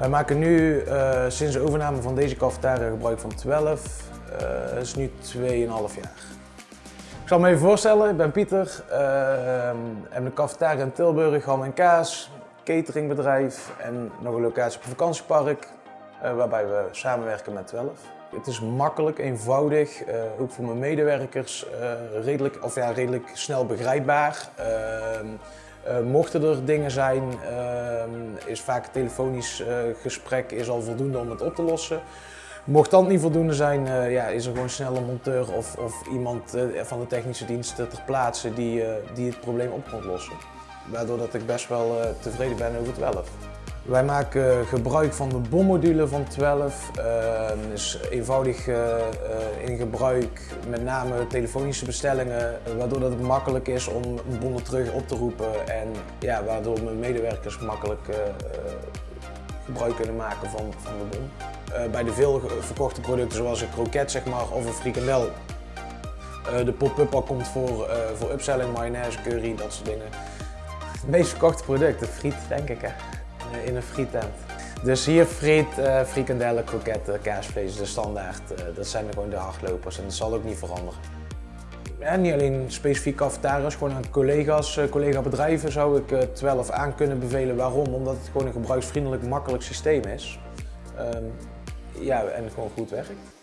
Wij maken nu uh, sinds de overname van deze cafetaria gebruik van 12. Uh, dat is nu 2,5 jaar. Ik zal me even voorstellen, ik ben Pieter. Uh, heb een cafetaria in Tilburg, ham en kaas, cateringbedrijf en nog een locatie op een vakantiepark. waarbij we samenwerken met 12. Het is makkelijk, eenvoudig, ook voor mijn medewerkers redelijk, of ja, redelijk snel begrijpbaar. Uh, mochten er dingen zijn, is vaak een telefonisch gesprek is al voldoende om het op te lossen. Mocht dat niet voldoende zijn, ja, is er gewoon snel een monteur of, of iemand van de technische diensten ter plaatse die, die het probleem op kan lossen. Waardoor dat ik best wel tevreden ben over 12. Wij maken gebruik van de bommodule van 12. Uh, is eenvoudig uh, in gebruik, met name telefonische bestellingen, waardoor dat het makkelijk is om een bon terug op te roepen en ja, waardoor mijn medewerkers makkelijk uh, gebruik kunnen maken van, van de bon. bij de veel verkochte producten zoals een kroket zeg maar, of een frikandel, de pop-up al komt voor, voor upselling, mayonaise, curry, dat soort dingen. Het meest verkochte product, de friet denk ik hè. Eh, in een frietent. Dus hier friet, uh, frikandellen, kroketten, kaasvlees, de standaard. Uh, dat zijn gewoon de hardlopers en dat zal ook niet veranderen. En niet alleen specifiek cafetariërs, gewoon aan collega's, uh, collega-bedrijven zou ik het 12 aan kunnen bevelen. Waarom? Omdat het gewoon een gebruiksvriendelijk, makkelijk systeem is. Um, ja, en gewoon goed werkt.